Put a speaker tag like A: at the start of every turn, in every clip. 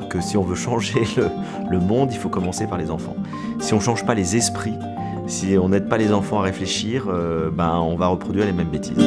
A: que si on veut changer le, le monde, il faut commencer par les enfants. Si on ne change pas les esprits, si on n'aide pas les enfants à réfléchir, euh, ben, on va reproduire les mêmes bêtises.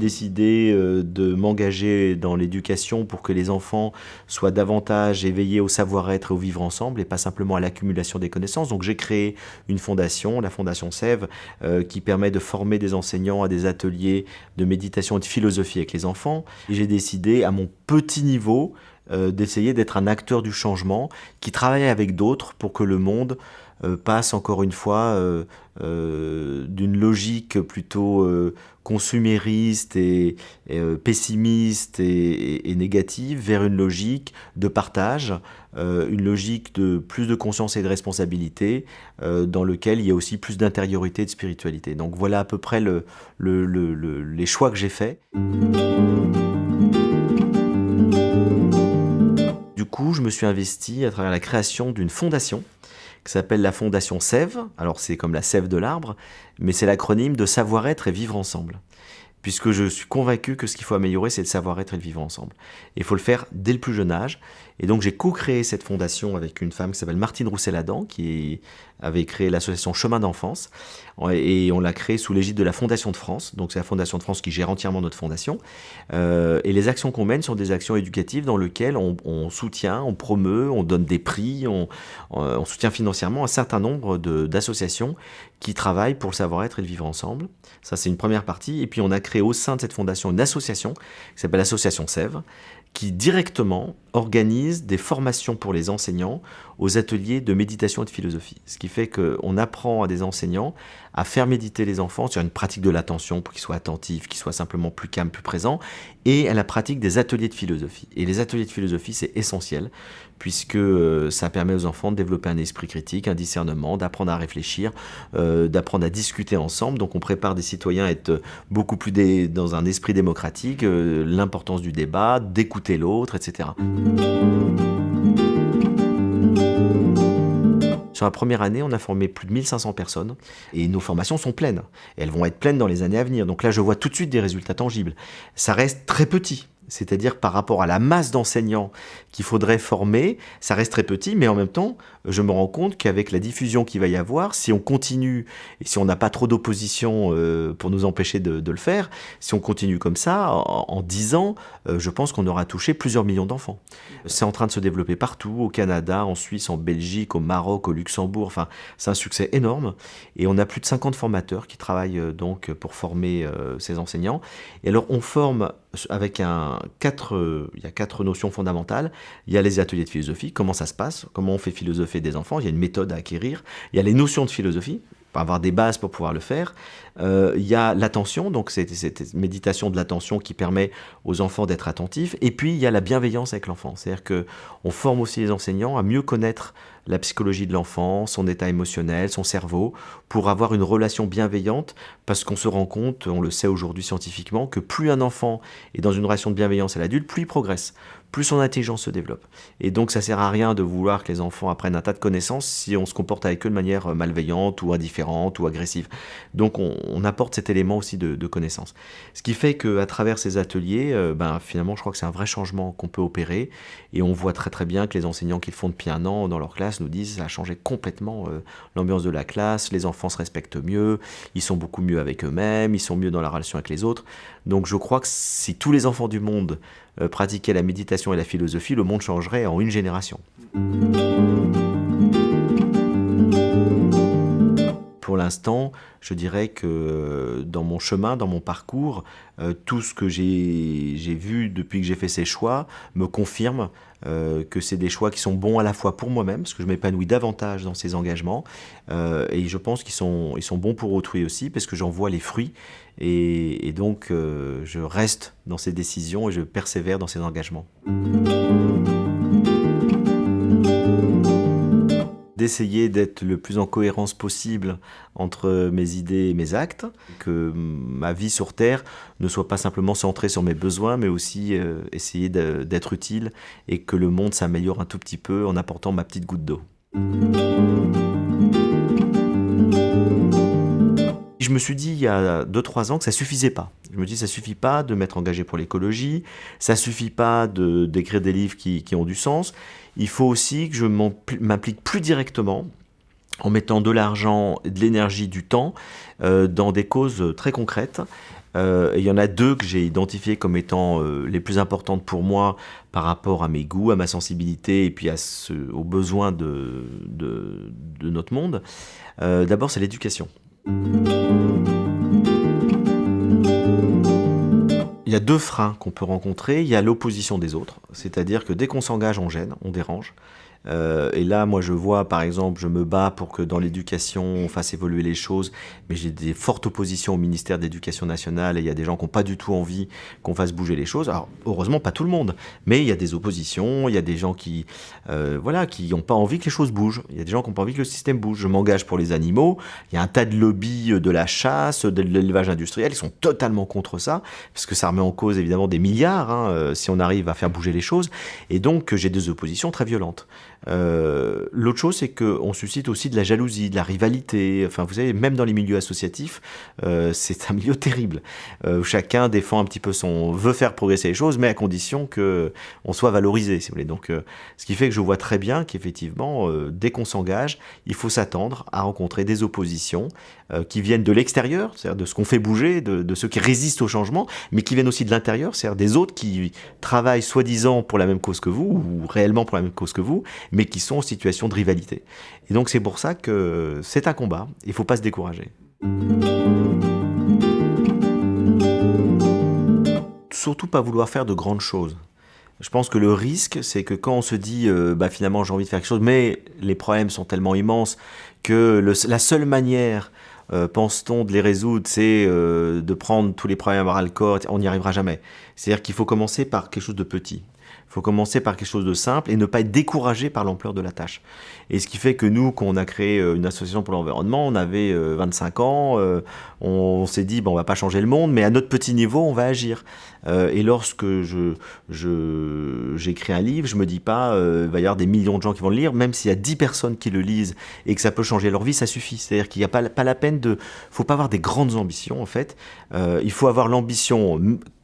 A: Décidé euh, de m'engager dans l'éducation pour que les enfants soient davantage éveillés au savoir-être et au vivre ensemble et pas simplement à l'accumulation des connaissances. Donc j'ai créé une fondation, la Fondation Sève, euh, qui permet de former des enseignants à des ateliers de méditation et de philosophie avec les enfants. J'ai décidé à mon petit niveau euh, d'essayer d'être un acteur du changement qui travaille avec d'autres pour que le monde passe encore une fois euh, d'une logique plutôt consumériste et, pessimiste et, négative vers une logique de partage, une logique de plus de conscience et de responsabilité dans lequel il y a aussi plus d'intériorité et de spiritualité. Donc voilà à peu près les choix que j'ai faits. je me suis investi à travers la création d'une fondation qui s'appelle la Fondation Sève. Alors c'est comme la sève de l'arbre, mais c'est l'acronyme de savoir-être et vivre ensemble. Puisque je suis convaincu que ce qu'il faut améliorer, c'est le savoir-être et le vivre ensemble. Et il faut le faire dès le plus jeune âge. Et donc j'ai co-créé cette fondation avec une femme qui s'appelle Martine Roussel-Adam, qui avait créé l'association Chemin d'enfance. Et on l'a créée sous l'égide de la Fondation de France. Donc c'est la Fondation de France qui gère entièrement notre fondation. Euh, et les actions qu'on mène sont des actions éducatives dans lesquelles on, soutient, on promeut, on donne des prix, on, on soutient financièrement un certain nombre d'associations qui travaillent pour le savoir-être et le vivre ensemble. Ça c'est une première partie. Et puis on a créé au sein de cette fondation une association qui s'appelle l'Association Sèvres, qui directement organise des formations pour les enseignants aux ateliers de méditation et de philosophie. Ce qui fait qu'on apprend à des enseignants à faire méditer les enfants sur une pratique de l'attention pour qu'ils soient attentifs, qu'ils soient simplement plus calmes, plus présents, et à la pratique des ateliers de philosophie. Et les ateliers de philosophie, c'est essentiel, puisque euh, ça permet aux enfants de développer un esprit critique, un discernement, d'apprendre à réfléchir, euh, d'apprendre à discuter ensemble. Donc on prépare des citoyens à être beaucoup plus dans un esprit démocratique, euh, l'importance du débat, d'écouter l'autre, etc. Sur la première année, on a formé plus de 1500 personnes et nos formations sont pleines. elles vont être pleines dans les années à venir. Donc là, je vois tout de suite des résultats tangibles. Ça reste très petit c'est-à-dire par rapport à la masse d'enseignants qu'il faudrait former, ça reste très petit, mais en même temps, je me rends compte qu'avec la diffusion qu'il va y avoir, si on continue, et si on n'a pas trop d'opposition euh, pour nous empêcher de, le faire, si on continue comme ça, en, dix 10 ans, euh, je pense qu'on aura touché plusieurs millions d'enfants. C'est en train de se développer partout, au Canada, en Suisse, en Belgique, au Maroc, au Luxembourg, enfin, c'est un succès énorme, et on a plus de 50 formateurs qui travaillent euh, donc pour former ces enseignants. Et alors, on forme avec un, quatre, il y a quatre notions fondamentales. Il y a les ateliers de philosophie, comment ça se passe, comment on fait philosopher des enfants, il y a une méthode à acquérir. Il y a les notions de philosophie, avoir des bases pour pouvoir le faire. Euh, il y a l'attention, donc c'est cette méditation de l'attention qui permet aux enfants d'être attentifs. Et puis il y a la bienveillance avec l'enfant, c'est-à-dire qu'on forme aussi les enseignants à mieux connaître la psychologie de l'enfant, son état émotionnel, son cerveau, pour avoir une relation bienveillante, parce qu'on se rend compte, on le sait aujourd'hui scientifiquement, que plus un enfant est dans une relation de bienveillance à l'adulte, plus il progresse plus son intelligence se développe. Et donc ça sert à rien de vouloir que les enfants apprennent un tas de connaissances si on se comporte avec eux de manière euh, malveillante ou indifférente ou agressive. Donc on, apporte cet élément aussi de, de connaissance. Ce qui fait qu'à travers ces ateliers, euh, ben, finalement je crois que c'est un vrai changement qu'on peut opérer et on voit très très bien que les enseignants qui le font depuis un an dans leur classe nous disent ça a changé complètement euh, l'ambiance de la classe, les enfants se respectent mieux, ils sont beaucoup mieux avec eux-mêmes, ils sont mieux dans la relation avec les autres. Donc je crois que si tous les enfants du monde euh, pratiquer la méditation et la philosophie, le monde changerait en une génération. Pour l'instant, je dirais que euh, dans mon chemin, dans mon parcours, euh, tout ce que j'ai vu depuis que j'ai fait ces choix me confirme que c'est des choix qui sont bons à la fois pour moi-même, parce que je m'épanouis davantage dans ces engagements, et je pense qu'ils sont, ils sont bons pour autrui aussi, parce que j'en vois les fruits, et, donc, euh, je reste dans ces décisions et je persévère dans ces engagements. D'essayer d'être le plus en cohérence possible entre mes idées et mes actes, que ma vie sur Terre ne soit pas simplement centrée sur mes besoins, mais aussi euh, essayer d'être utile et que le monde s'améliore un tout petit peu en apportant ma petite goutte d'eau. Je me suis dit il y a 2-3 ans que ça suffisait pas. Je me dis, ça suffit pas de m'être engagé pour l'écologie, ça suffit pas de d'écrire des livres qui, qui ont du sens. Il faut aussi que je m'implique plus directement en mettant de l'argent, de l'énergie, du temps euh, dans des causes très concrètes. Euh, il y en a deux que j'ai identifiées comme étant euh, les plus importantes pour moi par rapport à mes goûts, à ma sensibilité et puis à ce, aux besoins de, de notre monde. D'abord, c'est l'éducation. Il y a deux freins qu'on peut rencontrer. Il y a l'opposition des autres, c'est-à-dire que dès qu'on s'engage, on gêne, on dérange. Euh, et là, moi, je vois, par exemple, je me bats pour que dans l'éducation, on fasse évoluer les choses, mais j'ai des fortes oppositions au ministère de l'Éducation nationale, et il y a des gens qui n'ont pas du tout envie qu'on fasse bouger les choses. Alors, heureusement, pas tout le monde, mais il y a des oppositions, il y a des gens qui euh, voilà, qui n'ont pas envie que les choses bougent. Il y a des gens qui n'ont pas envie que le système bouge. Je m'engage pour les animaux, il y a un tas de lobbies de la chasse, de l'élevage industriel, ils sont totalement contre ça, parce que ça remet en cause, évidemment, des milliards, hein, euh, si on arrive à faire bouger les choses, et donc j'ai des oppositions très violentes. Euh, l'autre chose, c'est qu'on suscite aussi de la jalousie, de la rivalité. Enfin, vous savez, même dans les milieux associatifs, euh, c'est un milieu terrible. Euh, chacun défend un petit peu son... veut faire progresser les choses, mais à condition que on soit valorisé, si vous voulez. Donc, ce qui fait que je vois très bien qu'effectivement, dès qu'on s'engage, il faut s'attendre à rencontrer des oppositions qui viennent de l'extérieur, c'est-à-dire de ce qu'on fait bouger, de, de, ceux qui résistent au changement, mais qui viennent aussi de l'intérieur, c'est-à-dire des autres qui travaillent soi-disant pour la même cause que vous, ou réellement pour la même cause que vous, mais qui sont en situation de rivalité. Et donc c'est pour ça que c'est un combat, il ne faut pas se décourager. Surtout pas vouloir faire de grandes choses. Je pense que le risque, c'est que quand on se dit, euh, bah, finalement j'ai envie de faire quelque chose, mais les problèmes sont tellement immenses que la seule manière, euh, pense-t-on, de les résoudre, c'est euh, de prendre tous les problèmes à le corps, on n'y arrivera jamais. C'est-à-dire qu'il faut commencer par quelque chose de petit. Faut commencer par quelque chose de simple et ne pas être découragé par l'ampleur de la tâche. Et ce qui fait que nous, quand on a créé euh, une association pour l'environnement, on avait 25 euh, ans, euh, on, s'est dit, bon, on va pas changer le monde, mais à notre petit niveau, on va agir. Et lorsque je, j'écris un livre, je me dis pas, il va y avoir des millions de gens qui vont le lire, même s'il y a 10 personnes qui le lisent et que ça peut changer leur vie, ça suffit. C'est-à-dire qu'il n'y a pas, pas la peine de... faut pas avoir des grandes ambitions, en fait. il faut avoir l'ambition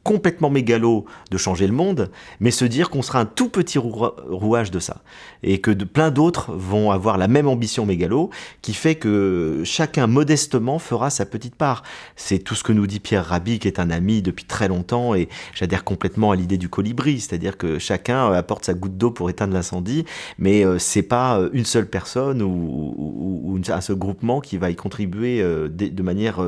A: complètement mégalo de changer le monde, mais se dire qu'on sera un tout petit rouage de ça. Et que de, plein d'autres vont avoir la même ambition mégalo, qui fait que chacun modestement fera sa petite part. C'est tout ce que nous dit Pierre Rabhi, qui est un ami depuis très longtemps, et j'adhère complètement à l'idée du colibri, c'est-à-dire que chacun apporte sa goutte d'eau pour éteindre l'incendie, mais euh, c'est pas euh, une seule personne ou, un seul groupement qui va y contribuer euh, de, manière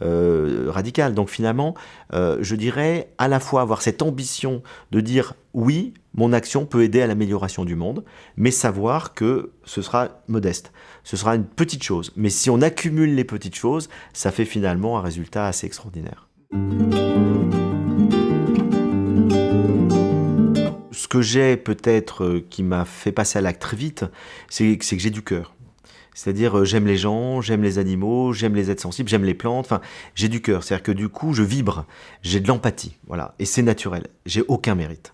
A: radicale. Donc finalement, je dirais à la fois avoir cette ambition de dire oui, mon action peut aider à l'amélioration du monde, mais savoir que ce sera modeste. Ce sera une petite chose. Mais si on accumule les petites choses, ça fait finalement un résultat assez extraordinaire. Que j'ai peut-être euh, qui m'a fait passer à l'acte très vite, c'est que j'ai du cœur. C'est-à-dire, euh, j'aime les gens, j'aime les animaux, j'aime les êtres sensibles, j'aime les plantes. Enfin, j'ai du cœur. C'est-à-dire que du coup, je vibre. J'ai de l'empathie. Voilà. Et c'est naturel. J'ai aucun mérite.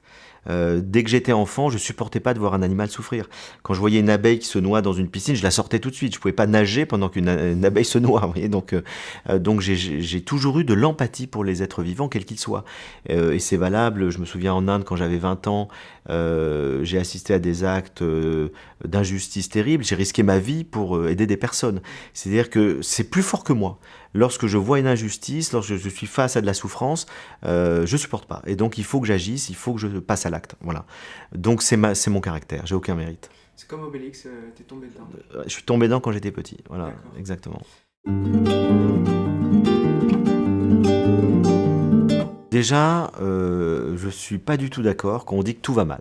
A: Euh, dès que j'étais enfant, je supportais pas de voir un animal souffrir. Quand je voyais une abeille qui se noie dans une piscine, je la sortais tout de suite. Je pouvais pas nager pendant qu'une abeille se noie. Vous voyez donc, euh, donc j'ai toujours eu de l'empathie pour les êtres vivants, quels qu'ils soient. et c'est valable. Je me souviens en Inde, quand j'avais 20 ans, euh, j'ai assisté à des actes euh, d'injustice terribles, j'ai risqué ma vie pour euh, aider des personnes. C'est-à-dire que c'est plus fort que moi. Lorsque je vois une injustice, lorsque je suis face à de la souffrance, euh, je supporte pas. Et donc il faut que j'agisse, il faut que je passe à l'acte. Voilà. Donc c'est mon caractère, j'ai aucun mérite.
B: C'est comme Obélix, t'es tombé dedans.
A: Je suis tombé dedans quand j'étais petit. Voilà, exactement. Déjà, euh, je suis pas du tout d'accord quand on dit que tout va mal.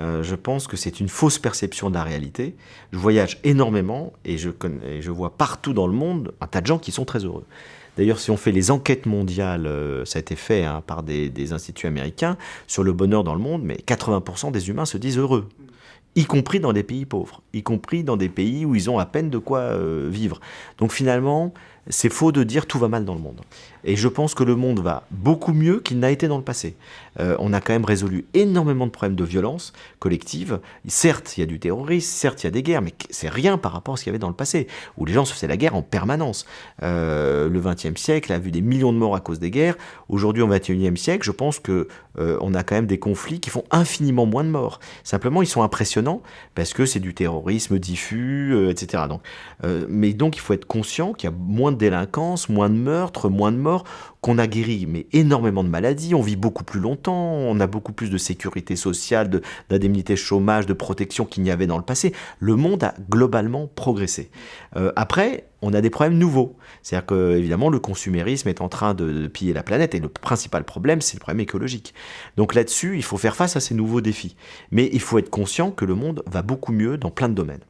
A: Euh, je pense que c'est une fausse perception de la réalité. Je voyage énormément et je, vois partout dans le monde un tas de gens qui sont très heureux. D'ailleurs, si on fait les enquêtes mondiales, euh, ça a été fait hein, par des, instituts américains, sur le bonheur dans le monde, mais 80% des humains se disent heureux, y compris dans des pays pauvres, y compris dans des pays où ils ont à peine de quoi vivre. Donc finalement, c'est faux de dire tout va mal dans le monde. Et je pense que le monde va beaucoup mieux qu'il n'a été dans le passé. Euh, on a quand même résolu énormément de problèmes de violence collective. Certes, il y a du terrorisme, certes, il y a des guerres, mais c'est rien par rapport à ce qu'il y avait dans le passé, où les gens se faisaient la guerre en permanence. Euh, le XXe siècle a vu des millions de morts à cause des guerres. Aujourd'hui, au XXIe siècle, je pense que euh, on a quand même des conflits qui font infiniment moins de morts. Simplement, ils sont impressionnants parce que c'est du terrorisme diffus, etc. Donc, mais donc, il faut être conscient qu'il y a moins de délinquance, moins de meurtres, moins de morts qu'on a guéri mais énormément de maladies, on vit beaucoup plus longtemps, on a beaucoup plus de sécurité sociale, d'indemnité chômage, de protection qu'il n'y avait dans le passé. Le monde a globalement progressé. Euh, après, on a des problèmes nouveaux. C'est-à-dire que, évidemment, le consumérisme est en train de, piller la planète et le principal problème, c'est le problème écologique. Donc là-dessus, il faut faire face à ces nouveaux défis. Mais il faut être conscient que le monde va beaucoup mieux dans plein de domaines.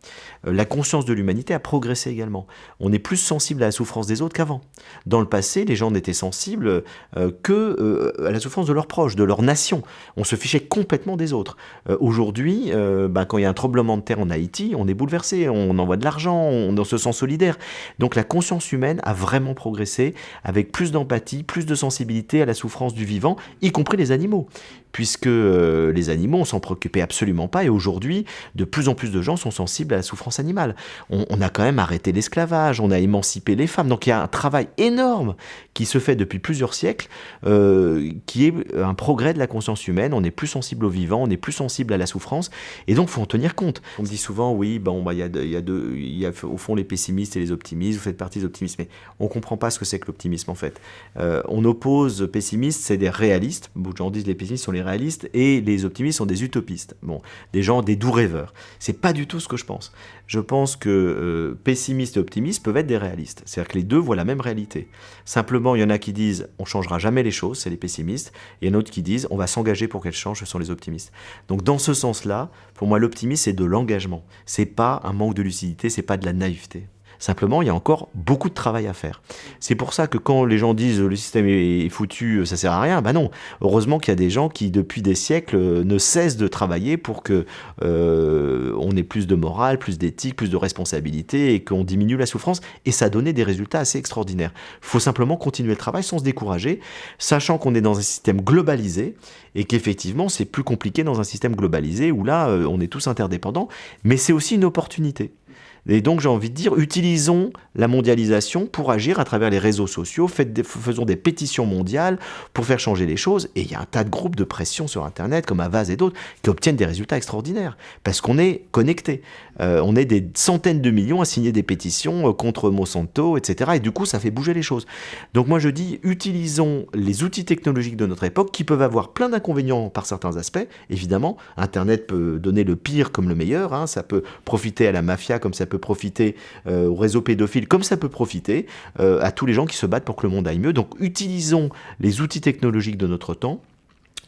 A: Euh, la conscience de l'humanité a progressé également. On est plus sensible à la souffrance des autres qu'avant. Dans le passé, les gens n'étaient sensibles euh, que euh, à la souffrance de leurs proches, de leur nation. On se fichait complètement des autres. Aujourd'hui, ben, quand il y a un tremblement de terre en Haïti, on est bouleversé, on envoie de l'argent, on se sent solidaire. Donc la conscience humaine a vraiment progressé avec plus d'empathie, plus de sensibilité à la souffrance du vivant, y compris les animaux puisque euh, les animaux, on s'en préoccupait absolument pas, et aujourd'hui, de plus en plus de gens sont sensibles à la souffrance animale. On, a quand même arrêté l'esclavage, on a émancipé les femmes, donc il y a un travail énorme qui se fait depuis plusieurs siècles, euh, qui est un progrès de la conscience humaine, on est plus sensible au vivant, on est plus sensible à la souffrance, et donc il faut en tenir compte. On me dit souvent, oui, bon, bah, il y, a, y, y a au fond les pessimistes et les optimistes, vous faites partie des optimistes, mais on comprend pas ce que c'est que l'optimisme en fait. Euh, on oppose pessimistes, c'est des réalistes, beaucoup de gens disent les pessimistes sont les réalistes et les optimistes sont des utopistes. Bon, des gens, des doux rêveurs. C'est pas du tout ce que je pense. Je pense que euh, pessimistes et optimistes peuvent être des réalistes. C'est-à-dire que les deux voient la même réalité. Simplement, il y en a qui disent on changera jamais les choses, c'est les pessimistes, et il y en a d'autres qui disent on va s'engager pour qu'elles changent, ce sont les optimistes. Donc dans ce sens-là, pour moi, l'optimisme c'est de l'engagement. C'est pas un manque de lucidité, c'est pas de la naïveté. Simplement, il y a encore beaucoup de travail à faire. C'est pour ça que quand les gens disent le système est foutu, ça sert à rien, ben non. Heureusement qu'il y a des gens qui, depuis des siècles, ne cessent de travailler pour que euh, on ait plus de morale, plus d'éthique, plus de responsabilité et qu'on diminue la souffrance. Et ça a donné des résultats assez extraordinaires. Il faut simplement continuer le travail sans se décourager, sachant qu'on est dans un système globalisé et qu'effectivement c'est plus compliqué dans un système globalisé où là euh, on est tous interdépendants. Mais c'est aussi une opportunité. Et donc j'ai envie de dire, utilisons la mondialisation pour agir à travers les réseaux sociaux, faisons des pétitions mondiales pour faire changer les choses. Et il y a un tas de groupes de pression sur Internet, comme Avaz et d'autres, qui obtiennent des résultats extraordinaires, parce qu'on est connecté. Euh, on est des centaines de millions à signer des pétitions euh, contre Monsanto, etc. Et du coup, ça fait bouger les choses. Donc moi je dis, utilisons les outils technologiques de notre époque, qui peuvent avoir plein d'inconvénients par certains aspects. Évidemment, Internet peut donner le pire comme le meilleur, hein. ça peut profiter à la mafia comme ça peut profiter euh, au réseau pédophile, comme ça peut profiter euh, à tous les gens qui se battent pour que le monde aille mieux. Donc utilisons les outils technologiques de notre temps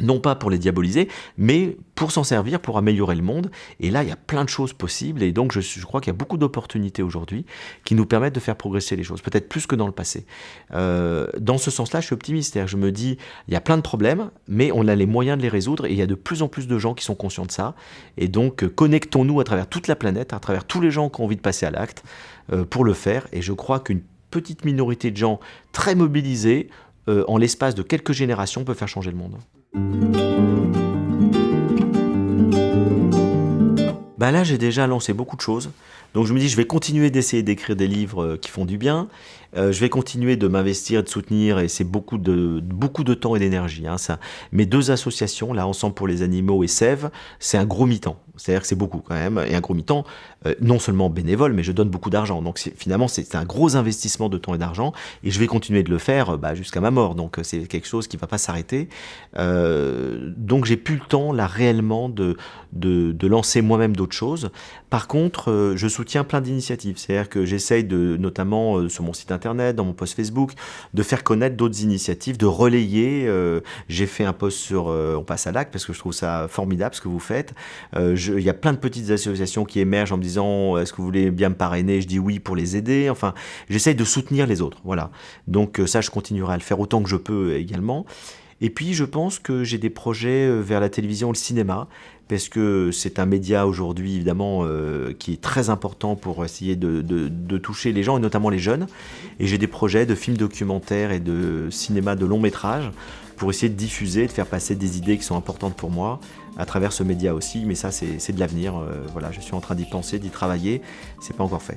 A: non pas pour les diaboliser, mais pour s'en servir, pour améliorer le monde. Et là, il y a plein de choses possibles, et donc je, crois qu'il y a beaucoup d'opportunités aujourd'hui qui nous permettent de faire progresser les choses, peut-être plus que dans le passé. Euh, dans ce sens-là, je suis optimiste, je me dis, il y a plein de problèmes, mais on a les moyens de les résoudre, et il y a de plus en plus de gens qui sont conscients de ça. Et donc, euh, connectons-nous à travers toute la planète, à travers tous les gens qui ont envie de passer à l'acte, euh, pour le faire. Et je crois qu'une petite minorité de gens très mobilisés, en l'espace de quelques générations, peut faire changer le monde. Ben là, j'ai déjà lancé beaucoup de choses. Donc je me dis, je vais continuer d'essayer d'écrire des livres euh, qui font du bien. Euh, je vais continuer de m'investir de soutenir, et c'est beaucoup de, beaucoup de temps et d'énergie. Hein. Mes deux associations, là, Ensemble pour les animaux et Sève, c'est un gros mi-temps. C'est-à-dire que c'est beaucoup quand même, et un gros mi-temps, euh, non seulement bénévole, mais je donne beaucoup d'argent. Donc finalement, c'est un gros investissement de temps et d'argent, et je vais continuer de le faire bah, jusqu'à ma mort. Donc c'est quelque chose qui ne va pas s'arrêter. donc j'ai plus le temps, là, réellement, de, de, lancer moi-même d'autres choses. Par contre, je soutiens tiens plein d'initiatives. C'est-à-dire que j'essaye de, notamment euh, sur mon site internet, dans mon post Facebook, de faire connaître d'autres initiatives, de relayer. Euh, j'ai fait un post sur euh, On passe à l'acte parce que je trouve ça formidable ce que vous faites. Il y a plein de petites associations qui émergent en me disant Est-ce que vous voulez bien me parrainer? Je dis oui pour les aider. Enfin, j'essaye de soutenir les autres. Voilà. Donc ça, je continuerai à le faire autant que je peux également. Et puis, je pense que j'ai des projets vers la télévision, le cinéma, parce que c'est un média aujourd'hui évidemment euh, qui est très important pour essayer de, toucher les gens et notamment les jeunes. Et j'ai des projets de films documentaires et de cinéma de long métrage pour essayer de diffuser, de faire passer des idées qui sont importantes pour moi à travers ce média aussi. Mais ça, c'est de l'avenir. Euh, voilà, je suis en train d'y penser, d'y travailler. C'est pas encore fait.